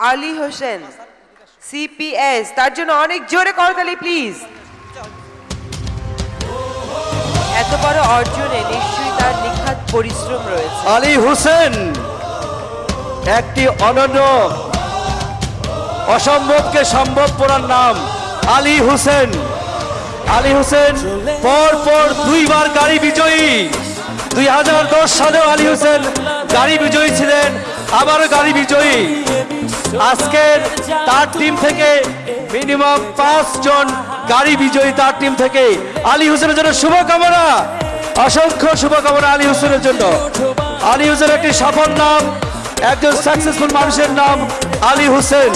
Ali Hossain CPS তার জন্য অনেক জোরে করতালি প্লিজ এত বড় অর্জনে নিশ্চয়ই তার নিখাত পরিশ্রম রয়েছে। আলী হোসেন, একটি অনন্য, অসম্ভবকে সম্ভব করার নাম আলী হোসেন। আলী হোসেন, পর পর দুইবার গাড়ি বিজয়ী। দুই হাজার দশ সালেও আলী হোসেন গাড়ি বিজয়ী ছিলেন। আবারও গাড়ি বিজয়ী। আজকের তার টিম থেকে মিনিমাম পাঁচজন গাড়ি বিজয়ী তার টিম থেকে। আলী হোসেনের জন্য শুভকামনা। অসংখ্য শুভকামনা আলী হোসেনের জন্য। আলী হোসেন একটি সফল নাম, একজন সাকসেসফুল মানুষের নাম আলী হোসেন।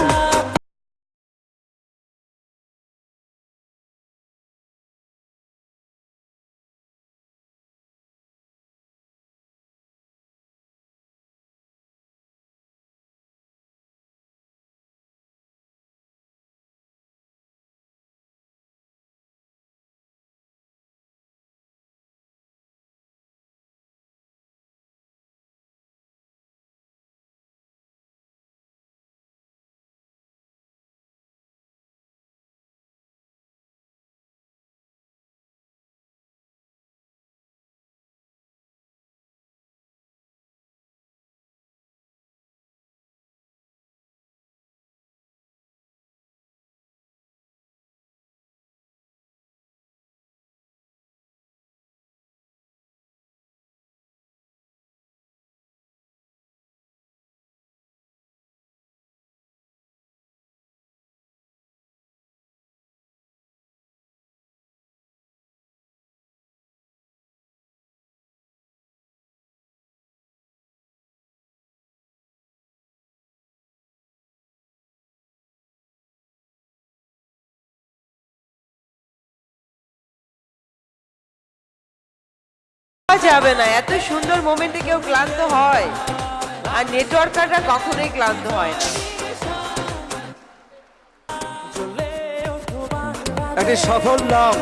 যাবে না এত সুন্দর মোমেন্টে কেউ ক্লান্ত হয়। আর নেটওয়ার্কাররা কখনোই ক্লান্ত হয় না। একটি সফল নাম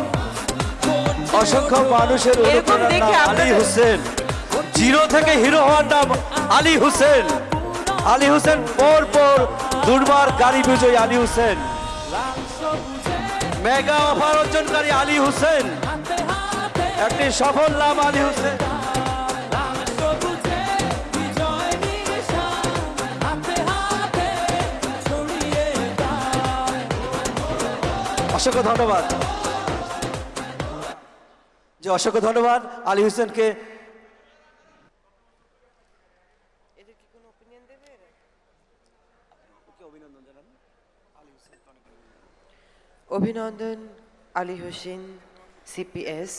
অসংখ্য মানুষের আলী হোসেন। জিরো থেকে হিরো হওয়ার নাম আলী হোসেন। আলী হোসেন পর পর দুর্বার গাড়ি বিজয়ী আলী হোসেন। মেগা অফার অর্জনকারী আলী হোসেন। একটি সফল লাভ আলী হোসেন। অসংখ্য ধন্যবাদ। যে অসংখ্য ধন্যবাদ আলী হোসেনকে। অভিনন্দন আলী হোসেন, সিপিএস।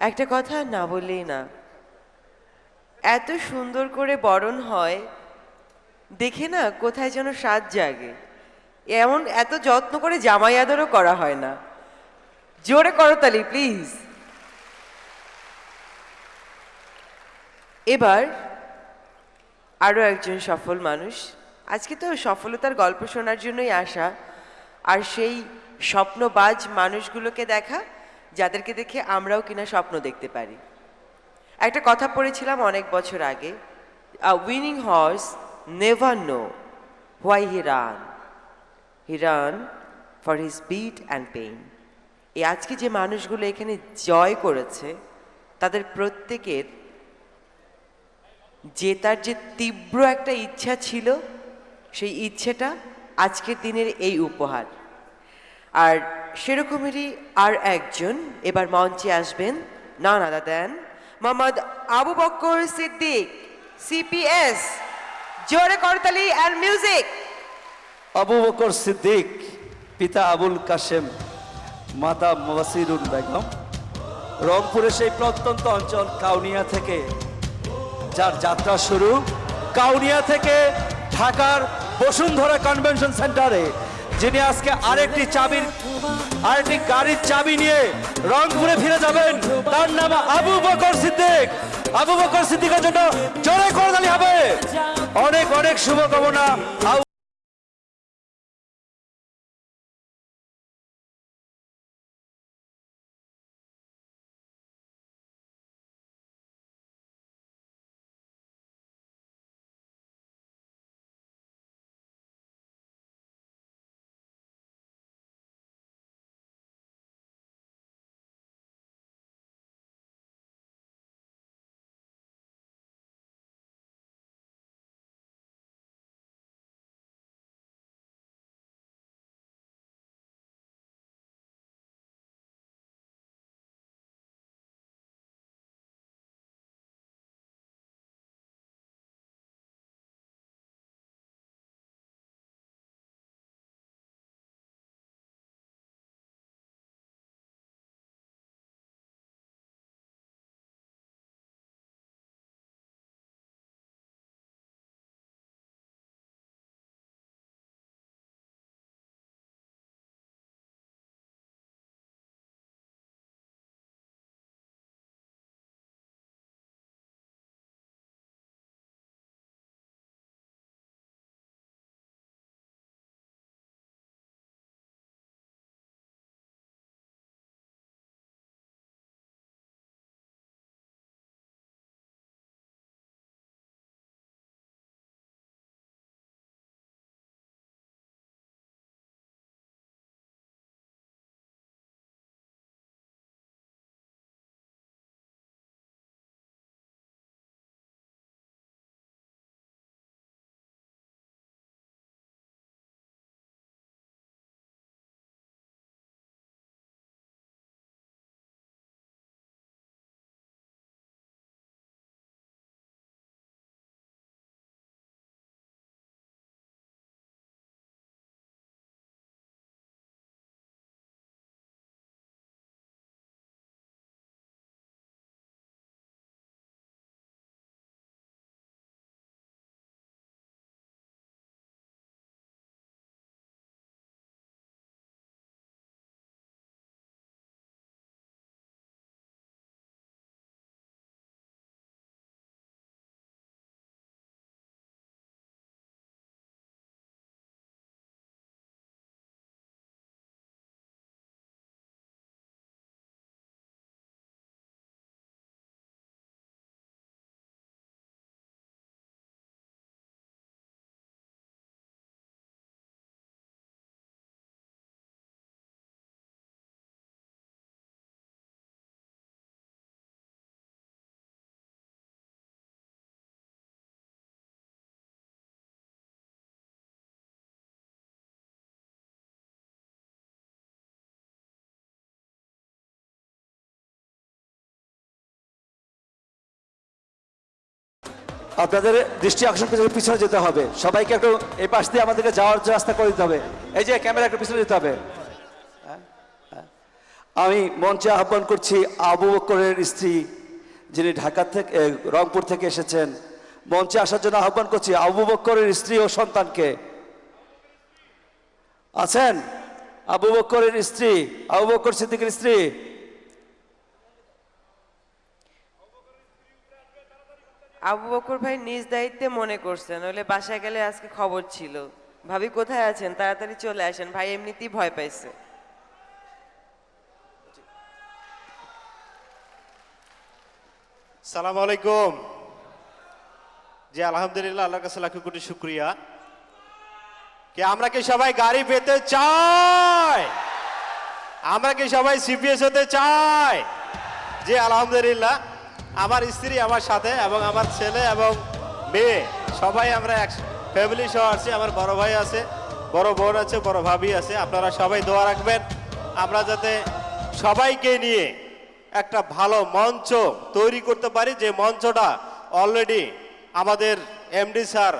একটা কথা না বললেই না। এত সুন্দর করে বরণ হয়, দেখে না কোথায় যেন স্বাদ জাগে। এমন এত যত্ন করে জামাই আদরও করা হয় না। জোরে করতালি প্লিজ। এবার আরও একজন সফল মানুষ। আজকে তো সফলতার গল্প শোনার জন্যই আসা। আর সেই স্বপ্নবাজ মানুষগুলোকে দেখা যাদেরকে দেখে আমরাও কিনা স্বপ্ন দেখতে পারি। একটা কথা পড়েছিলাম অনেক বছর আগে a winning horse never know why he run he run for his bit and pain এই আজকে যে মানুষগুলো এখানে জয় করেছে, তাদের প্রত্যেকের জেতার যে তীব্র একটা ইচ্ছা ছিল, সেই ইচ্ছেটা আজকের দিনের এই উপহার। আর সেরকমেরই আর একজন, এবার মঞ্চে আসবেন না না দেন মোহাম্মদ আবু বক্কর সিদ্দিক সিপিএস জোরে করতালি অ্যান্ড মিউজিক আবু বকর সিদ্দিক, পিতা আবুল কাশেম, মাতা মবাসিরুল বেগম। রংপুরের সেই প্রত্যন্ত অঞ্চল কাউনিয়া থেকে, যার যাত্রা শুরু কাউনিয়া থেকে ঢাকার বসুন্ধরা কনভেনশন সেন্টারে। যিনি আজকে আরেকটি চাবির, আরেকটি গাড়ির চাবি নিয়ে রংপুরে ফিরে যাবেন, তার নাম আবু বকর সিদ্দিক। আবু বকর সিদ্দিকের জন্য জোরে করতালি হবে। অনেক অনেক শুভকামনা। আপনাদের দৃষ্টি আকর্ষণ করে পিছনে যেতে হবে সবাইকে একটু এই পাশ দিয়ে আমাদেরকে যাওয়ার রাস্তা করে দিতে হবে। এই যে ক্যামেরা একটু পিছনে যেতে হবে। হ্যাঁ, হ্যাঁ। আমি মঞ্চে আহ্বান করছি আবু বকরের স্ত্রী যিনি ঢাকা থেকে রংপুর থেকে এসেছেন। মঞ্চে আসার জন্য আহ্বান করছি আবু বকরের স্ত্রী ও সন্তানকে। আছেন? আবু বকরের স্ত্রী আবু বকর সিদ্দিকের স্ত্রী। আবু বকর ভাই নিজ দায়িত্বে মনে করছেন নইলে বাসায় গেলে আজকে খবর ছিল। ভাবি কোথায় আছেন? তাড়াতাড়ি চলে আসেন, ভাই এমনিতেই ভয় পাইছে। সালাম আলাইকুম। জি, আলহামদুলিল্লাহ, আল্লাহর কাছে লাখ কোটি শুক্রিয়া। কে, আমরা কি সবাই গাড়ি পেতে চাই? আমরা কি সবাই সিপিএস হতে চাই? জি, আলহামদুলিল্লাহ। আমার স্ত্রী, আমার সাথে এবং আমার ছেলে এবং মেয়ে, সবাই আমরা এক ফ্যামিলি সহ আছি। আমার বড় ভাই আছে, বড় বোন আছে, বড় ভাবি আছে। আপনারা সবাই দোয়া রাখবেন। আমরা যাতে সবাইকে নিয়ে একটা ভালো মঞ্চ তৈরি করতে পারি। যে মঞ্চটা অলরেডি আমাদের এমডি স্যার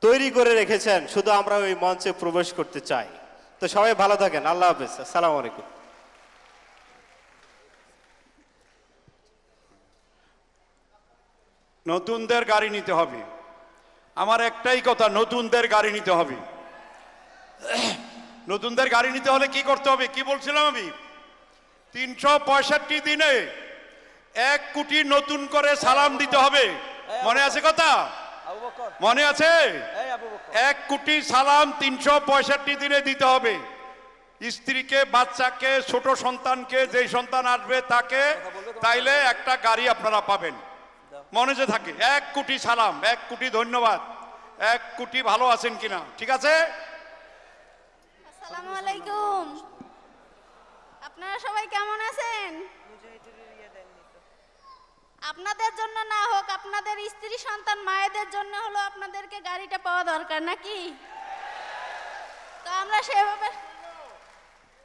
তৈরি করে রেখেছেন, শুধু আমরা ওই মঞ্চে প্রবেশ করতে চাই। তো সবাই ভালো থাকেন। আল্লাহ হাফিজ। আসসালামু আলাইকুম। নতুনদের গাড়ি নিতে হবে। আমার একটাই কথা নতুনদের গাড়ি নিতে হবে। নতুনদের গাড়ি নিতে হলে কি করতে হবে? কি বলছিলাম আমি? তিনশো পঁয়ষট্টি দিনে এক কোটি নতুন করে সালাম দিতে হবে। মনে আছে কথা? মনে আছে? এক কোটি সালাম তিনশো পঁয়ষট্টি দিনে দিতে হবে। স্ত্রীকে বাচ্চাকে ছোট সন্তানকে যেই সন্তান আসবে তাকে তাইলে একটা গাড়ি আপনারা পাবেন। মনে যে থাকে, এক কোটি সালাম, এক কোটি ধন্যবাদ, এক কোটি ভালো আছেন কিনা, ঠিক আছে? আসসালামু আলাইকুম। আপনারা সবাই কেমন আছেন? আপনাদের জন্য না হোক, আপনাদের স্ত্রী, সন্তান, মায়েদের জন্য হলো আপনাদেরকে গাড়িটা পাওয়া দরকার, নাকি? তো আমরা সেভাবে,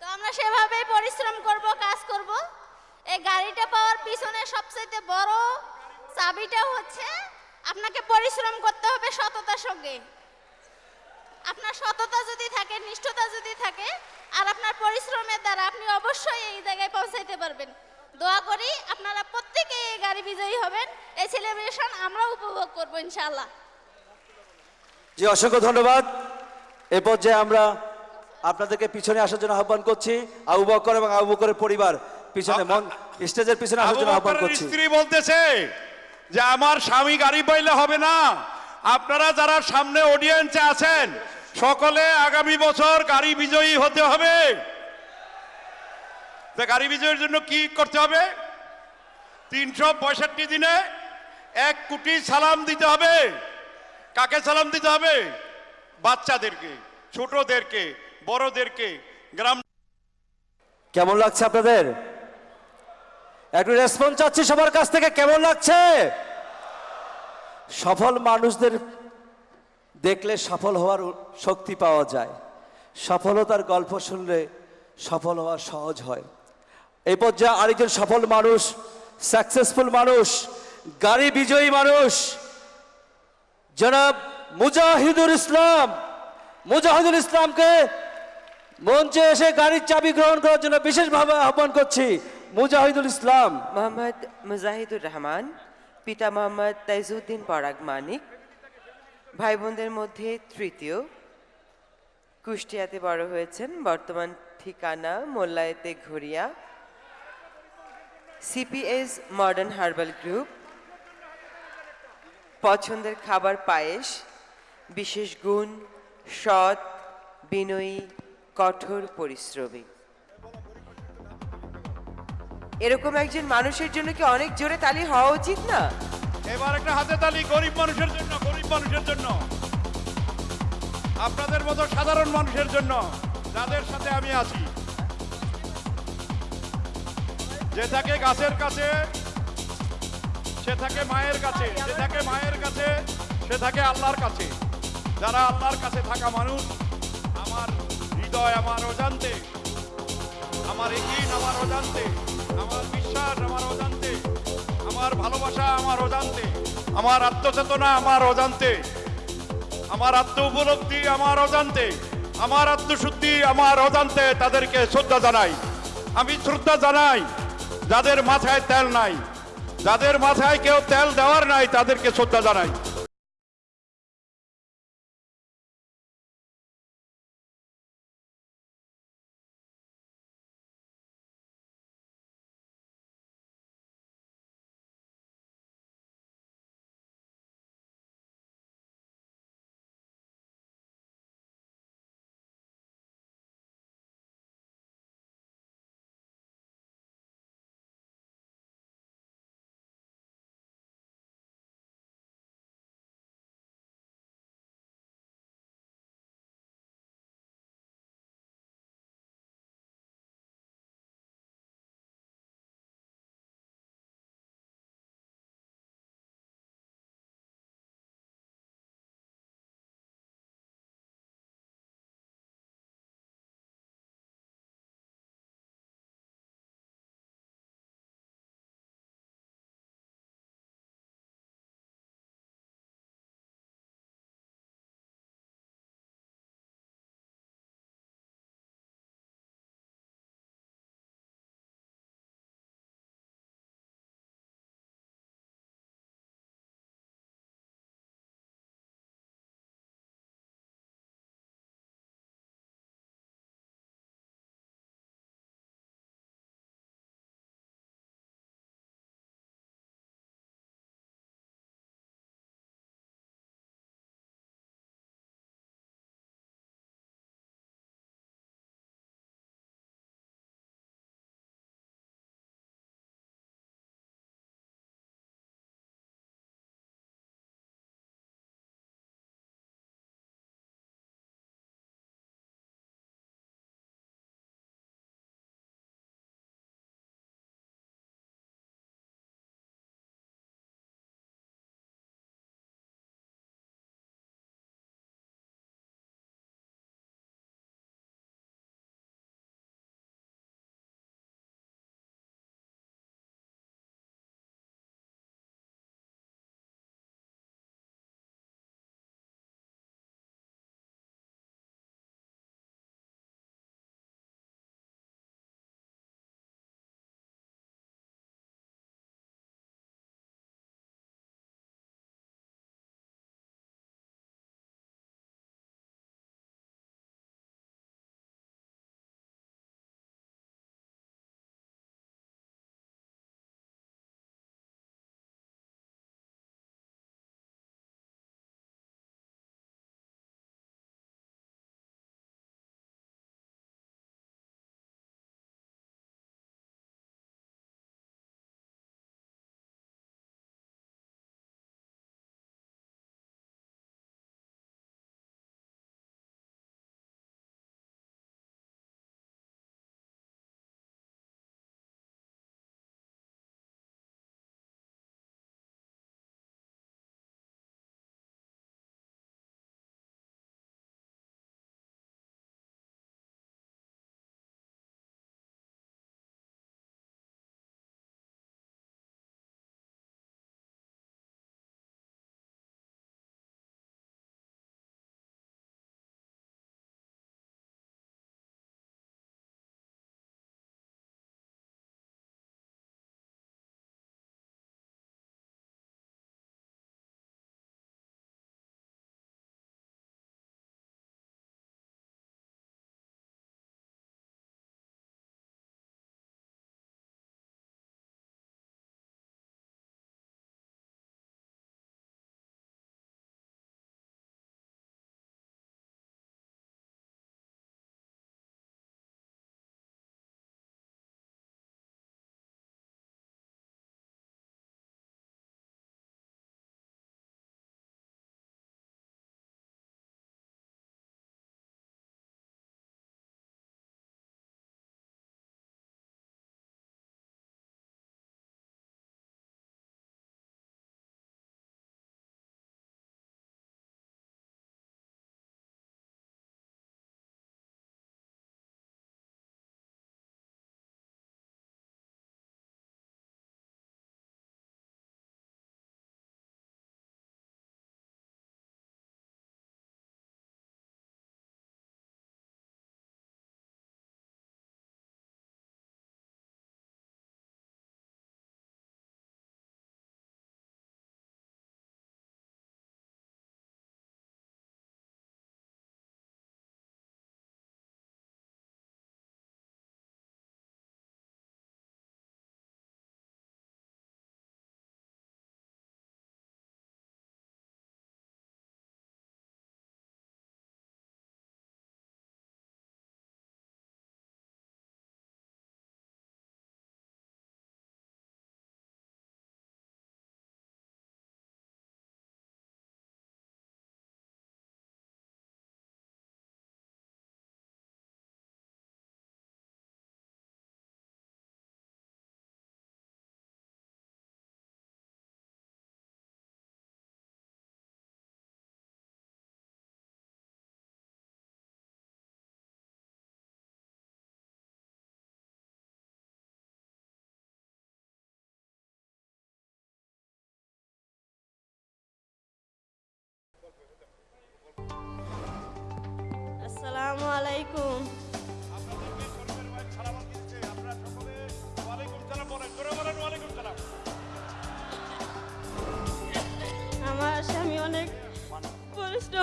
তো আমরা সেভাবেই পরিশ্রম করব, কাজ করব। এই গাড়িটা পাওয়ার পিছনে সবচেয়ে বড় চাবিটা হচ্ছে আপনাকে পরিশ্রম করতে হবে সততার সঙ্গে। আপনার সততা যদি থাকে নিষ্ঠতা যদি থাকে আর আপনার পরিশ্রমের দ্বারা আপনি অবশ্যই এই জায়গায় পৌঁছাইতে পারবেন। দোয়া করি আপনারা প্রত্যেকে এই গাড়ি বিজয়ী হবেন। এই সেলিব্রেশন আমরা উপভোগ করব ইনশাআল্লাহ। জি অসংখ্য ধন্যবাদ। এ পর্যায়ে আমরা আপনাদেরকে পিছনে আসার জন্য আহ্বান করছি। আবু বকর এবং আবু বকরের পরিবার পিছনে মন স্টেজের পিছনে আসার জন্য আহ্বান করছি। স্ত্রী বলতেছে যে আমার স্বামী গাড়ি পাইলে হবে না। আপনারা যারা সামনে অডিয়েন্সে আছেন, সকলে আগামী বছর গাড়ি বিজয়ী হতে হবে। গাড়ি বিজয়ের জন্য কি করতে হবে? তিনশো পঁয়ষট্টি দিনে এক কোটি সালাম দিতে হবে। কাকে সালাম দিতে হবে? বাচ্চাদেরকে, ছোটদেরকে, বড়দেরকে, গ্রাম কেমন লাগছে আপনাদের? একটু রেসপন্স চাচ্ছি সবার কাছ থেকে, কেমন লাগছে? সফল মানুষদের দেখলে সফল হওয়ার শক্তি পাওয়া যায়। সফলতার গল্প শুনলে সফল হওয়া সহজ হয়। এই পর্যায়ে আরেকজন সফল মানুষ সাকসেসফুল মানুষ, গাড়ি বিজয়ী মানুষ, জনাব মুজাহিদুল ইসলাম। মুজাহিদুল ইসলামকে মঞ্চে এসে গাড়ির চাবি গ্রহণ করার জন্য বিশেষভাবে আহ্বান করছি। মুজাহিদুল ইসলাম। মোহাম্মদ মুজাহিদুর রহমান, পিতা মোহাম্মদ তাইজুদ্দিন পরাগ মানিক ভাই বোনদের মধ্যে তৃতীয়। কুষ্টিয়াতে বড় হয়েছেন, বর্তমান ঠিকানা মোল্লায়েতে ঘুরিয়া। CPS modern herbal group. পছন্দের খাবার পায়েস, বিশেষ গুণ, সৎ, বিনয়ী, কঠোর পরিশ্রমী। এরকম একজন মানুষের জন্য কি অনেক জোরে তালি হওয়া উচিত না? এবার একটা হাতে তালি গরিব মানুষের জন্য, গরিব মানুষের জন্য। আপনাদের মতো সাধারণ মানুষের জন্য যাদের সাথে আমি আছি। যে থাকে গাছের কাছে, সে থাকে মায়ের কাছে, যে থাকে মায়ের কাছে, সে থাকে আল্লাহর কাছে। যারা আল্লাহর কাছে থাকা মানুষ, আমার হৃদয় আমার অজান্তে। আমার একিন আমার অজান্তে। আমার বিশ্বাস, আমার অজান্তে। আমার ভালোবাসা, আমার অজান্তে। আমার আত্মচেতনা, আমার অজান্তে। আমার আত্ম উপলব্ধি, আমার অজান্তে। আমার আত্মশুদ্ধি, আমার অজান্তে তাদেরকে শ্রদ্ধা জানাই। আমি শ্রদ্ধা জানাই, যাদের মাথায় তেল নাই। যাদের মাথায় কেউ তেল দেওয়ার নাই, তাদেরকে শ্রদ্ধা জানাই।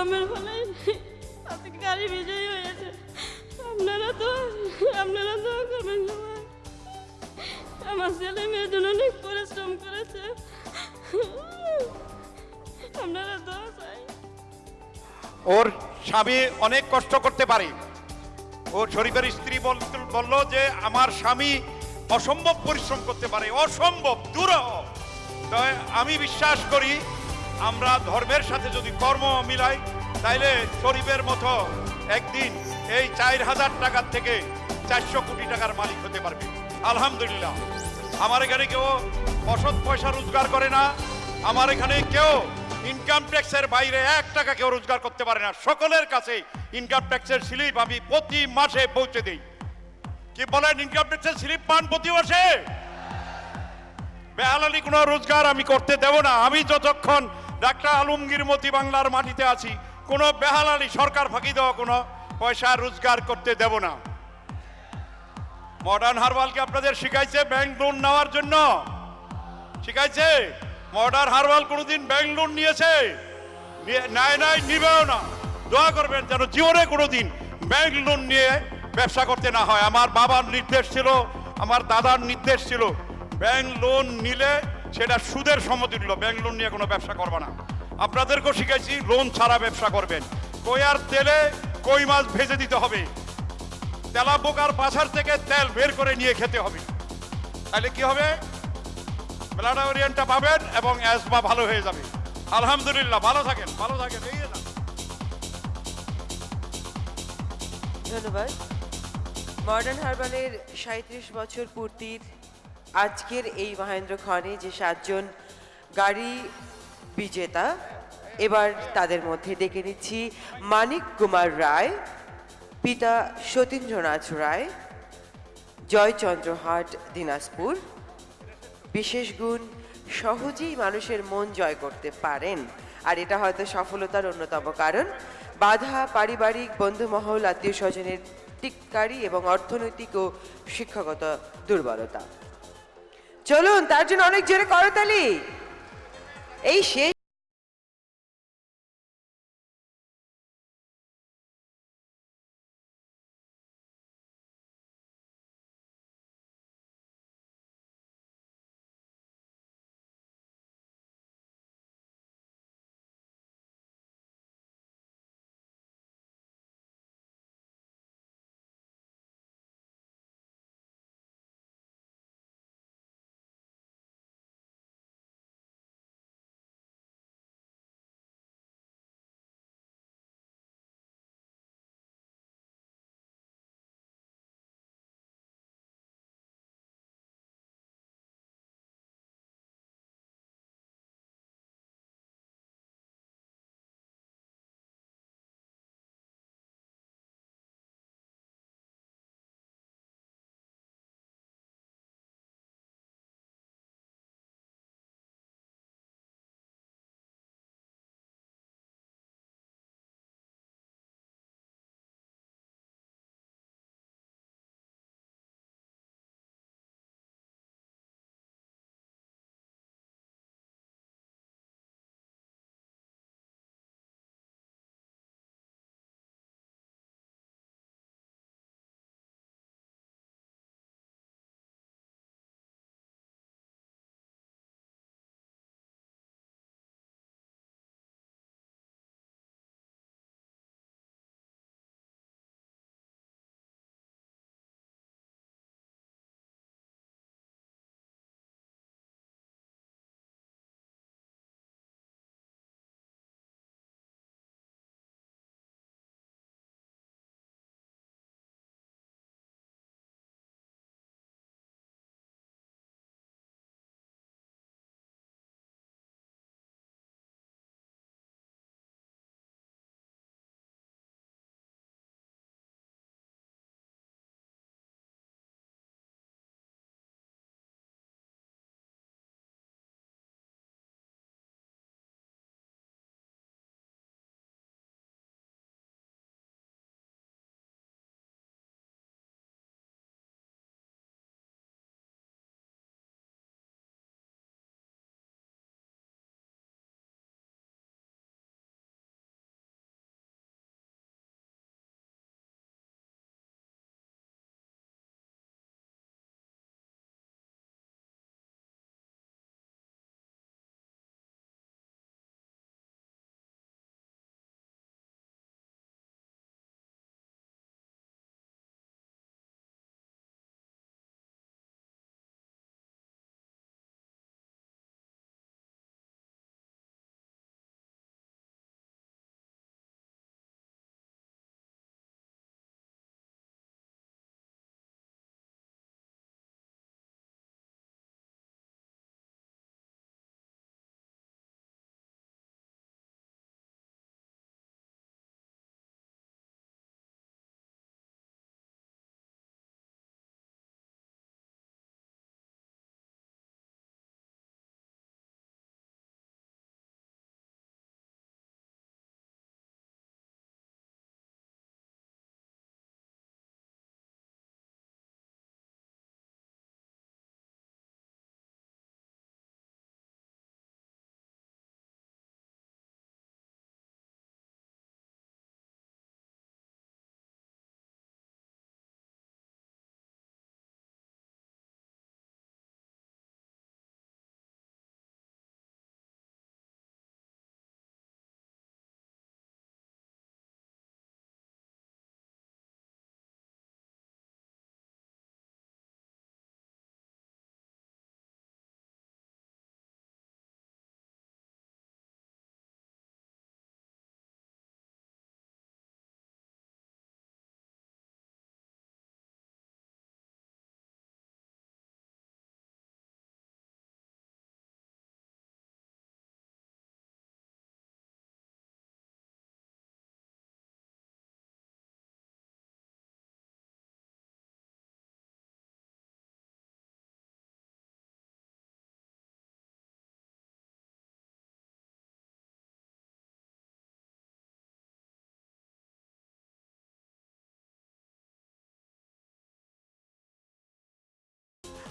পরিশ্রমের ফলে আজকে গাড়ি বিজয়ী হয়েছে। আপনারা তো আপনারা তো করবেন সবাই। আমার ছেলে মেয়ের জন্য অনেক পরিশ্রম করেছে। আপনারা তো ওর স্বামী অনেক কষ্ট করতে পারে। ওর শরীফের স্ত্রী বল- বলল যে আমার স্বামী অসম্ভব পরিশ্রম করতে পারে। অসম্ভব দূর আমি বিশ্বাস করি আমরা ধর্মের সাথে যদি কর্ম মিলাই, তাইলে শরীফের মতো একদিন এই চার হাজার টাকার থেকে চারশো কোটি টাকার মালিক হতে পারবে। আলহামদুলিল্লাহ। আমার এখানে কেউ অসৎ পয়সা রোজগার করে না। আমার এখানে কেউ ইনকাম ট্যাক্সের বাইরে এক টাকা কেউ রোজগার করতে পারে না। সকলের কাছে ইনকাম ট্যাক্সের স্লিপ আমি প্রতি মাসে পৌঁছে দিই। কি বলেন ইনকাম ট্যাক্সের স্লিপ পান প্রতি মাসে? বেহালালি কোনো রোজগার আমি করতে দেব না। আমি যতক্ষণ ডাক্তার আলমগীর মতি বাংলার মাটিতে আছি। কোনো বেহালালি সরকার ফাঁকি দেওয়া কোনো পয়সা রোজগার করতে দেব না। মডার্ন হারবালকে আপনাদের শিখাইছে ব্যাংক লোন নেওয়ার জন্য। শিখাইছে? মডার্ন হারবাল কোনোদিন ব্যাংক লোন নিয়েছে? নাই নাই, নিবেও না। দোয়া করবেন যেন জীবনে কোনোদিন ব্যাংক লোন নিয়ে ব্যবসা করতে না হয়। আমার বাবার নির্দেশ ছিল, আমার দাদার নির্দেশ ছিল, ব্যাংক লোন নিলে সেটা সুদের সমতুল্য ব্যাংক লোন নিয়ে কোনো ব্যবসা করবে না। আপনাদেরকেও শিখেছি লোন ছাড়া ব্যবসা করবেন। কইয়ার তেলে কই মাছ ভেজে দিতে হবে? তেলা বোকার পাছার থেকে তেল বের করে নিয়ে খেতে হবে। তাহলে কি হবে? ব্লাড ওরিয়েন্টটা পাবেন এবং অ্যাজমা ভালো হয়ে যাবে। আলহামদুলিল্লাহ, ভালো থাকেন ভালো থাকেন, এই ধন্যবাদ। মডার্ন হারবালের সাঁত্রিশ বছর পূর্তির আজকের এই মহেন্দ্র খনে যে সাতজন গাড়ি বিজেতা, এবার তাদের মধ্যে ডেকে নিচ্ছি মানিক কুমার রায়, পিতা সতীন্দ্রনাথ রায়, জয়চন্দ্র হাট দিনাজপুর। বিশেষ গুণ, সহজেই মানুষের মন জয় করতে পারেন। আর এটা হয়তো সফলতার অন্যতম কারণ। বাধা, পারিবারিক বন্ধুমহল, আত্মীয় স্বজনের টিক্কারি এবং অর্থনৈতিক ও শিক্ষাগত দুর্বলতা। চলুন তার জন্য অনেক জোরে করতালি এই শেষ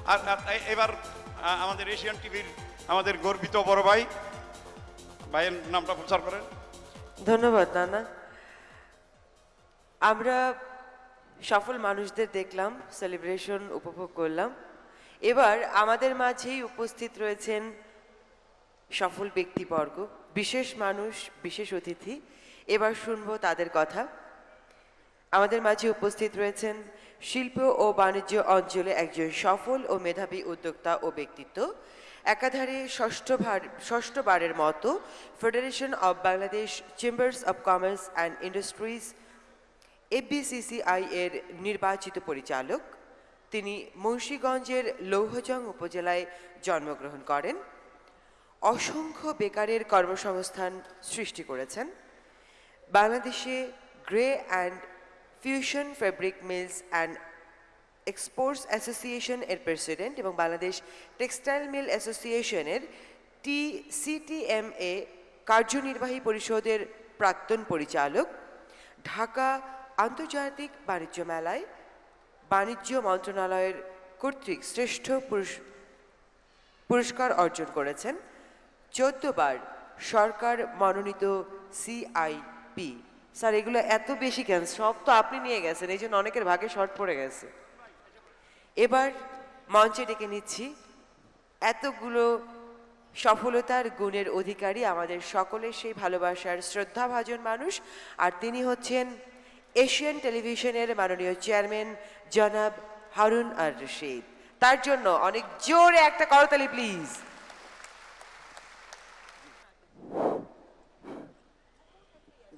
আর এবার আমাদের এশিয়ান টিভির আমাদের গর্বিত বড় ভাই। ভাইয়ের নামটা প্রচার করেন। ধন্যবাদ, নানা। আমরা সফল মানুষদের দেখলাম সেলিব্রেশন উপভোগ করলাম। এবার আমাদের মাঝেই উপস্থিত রয়েছেন সফল ব্যক্তিবর্গ, বিশেষ মানুষ, বিশেষ অতিথি। এবার শুনব তাদের কথা। আমাদের মাঝে উপস্থিত রয়েছেন শিল্প ও বাণিজ্য অঞ্চলে একজন সফল ও মেধাবী উদ্যোক্তা ও ব্যক্তিত্ব। একাধারে ষষ্ঠবার ষষ্ঠবারের মতো federation of Bangladesh chambers of commerce and industries FBCCI এর নির্বাচিত পরিচালক। তিনি মুন্সীগঞ্জের লৌহজং উপজেলায় জন্মগ্রহণ করেন। অসংখ্য বেকারের কর্মসংস্থান সৃষ্টি করেছেন। বাংলাদেশে grey and fusion fabric mills and exports association এর প্রেসিডেন্ট এবং বাংলাদেশ টেক্সটাইল মিল অ্যাসোসিয়েশনের টি সিটিএমএ কার্যনির্বাহী পরিষদের প্রাক্তন পরিচালক, ঢাকা আন্তর্জাতিক বাণিজ্য মেলায় বাণিজ্য মন্ত্রণালয়ের কর্তৃক শ্রেষ্ঠ পুরস- পুরস্কার অর্জন করেছেন চোদ্দ বার সরকার মনোনীত সিআইপি স্যার, এগুলো এত বেশি কেন? সব তো আপনি নিয়ে গেছেন, এই জন্য অনেকের ভাগে শর্ট পড়ে গেছে। এবার মঞ্চে ডেকে নিচ্ছি, এতগুলো সফলতার গুণের অধিকারী আমাদের সকলের সেই ভালোবাসার শ্রদ্ধাভাজন মানুষ, আর তিনি হচ্ছেন এশিয়ান টেলিভিশনের মাননীয় চেয়ারম্যান জনাব হারুন আর রশিদ। তার জন্য অনেক জোরে একটা করতালি, প্লিজ।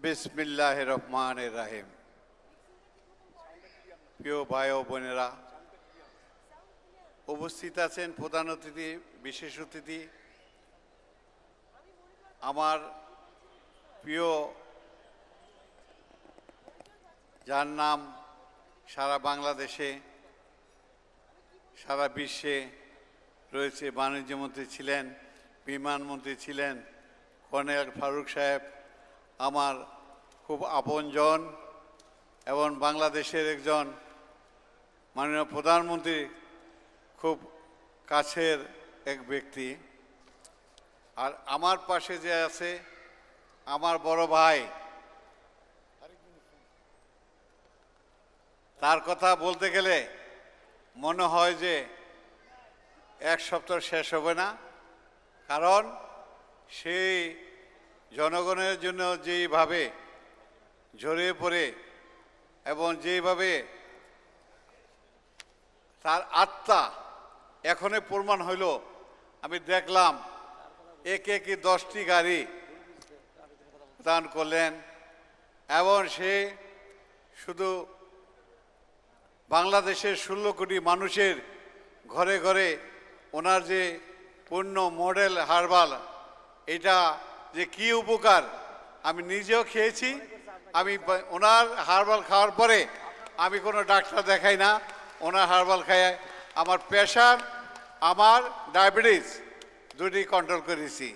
বিসমিল্লাহ রহমান রাহিম প্রিয় ভাই ও বোনেরা, উপস্থিত আছেন প্রধান অতিথি, বিশেষ অতিথি, আমার প্রিয় যার নাম সারা বাংলাদেশে, সারা বিশ্বে রয়েছে, বাণিজ্যমন্ত্রী ছিলেন, বিমানমন্ত্রী ছিলেন, কর্নেল ফারুক সাহেব, আমার খুব আপনজন এবং বাংলাদেশের একজন মাননীয় প্রধানমন্ত্রী খুব কাছের এক ব্যক্তি। আর আমার পাশে যে আছে আমার বড় ভাই, তার কথা বলতে গেলে মনে হয় যে এক সপ্তাহ শেষ হবে না, কারণ সেই জনগণের জন্য যেইভাবে ঝরে পড়ে এবং যেভাবে তার আত্মা এখনই প্রমাণ হইল, আমি দেখলাম একে একে দশটি গাড়ি দান করলেন এবং সে শুধু বাংলাদেশের ষোলো কোটি মানুষের ঘরে ঘরে ওনার যে পূর্ণ মডেল হার্বাল, এটা যে কি উপকার, আমি নিজেও খেয়েছি। আমি ওনার হার্বাল খাওয়ার পরে আমি কোনো ডাক্তার দেখাই না। ওনার হার্বাল খায় আমার প্রেশার, আমার ডায়াবেটিস দুটি কন্ট্রোল করেছি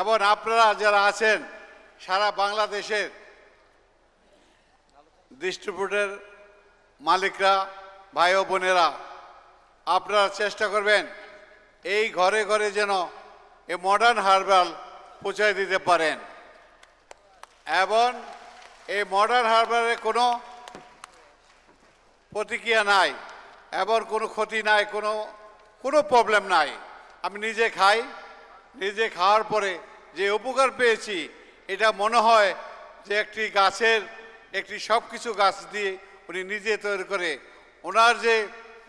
এবং আপনারা যারা আছেন, সারা বাংলাদেশের ডিস্ট্রিবিউটর মালিকরা, ভাই ও বোনেরা, আপনারা চেষ্টা করবেন এই ঘরে ঘরে যেন এই মডার্ন হার্বাল পৌঁছায় দিতে পারেন। এবং এই মডার্ন হার্বালের কোনো প্রতিক্রিয়া নাই এবং কোনো ক্ষতি নাই, কোনো কোনো প্রবলেম নাই। আমি নিজে খাই, নিজে খাওয়ার পরে যে উপকার পেয়েছি, এটা মনে হয় যে একটি গাছের, একটি সব কিছু গাছ দিয়ে উনি নিজে তৈরি করে। ওনার যে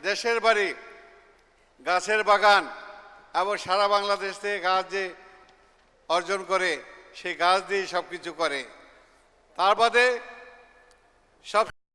দেশের বাড়ি, গাছের বাগান, এবং সারা বাংলাদেশ থেকে গাছ যে অর্জন করে, সেই গাছ দিয়ে সব কিছু করে। তার বাদে সব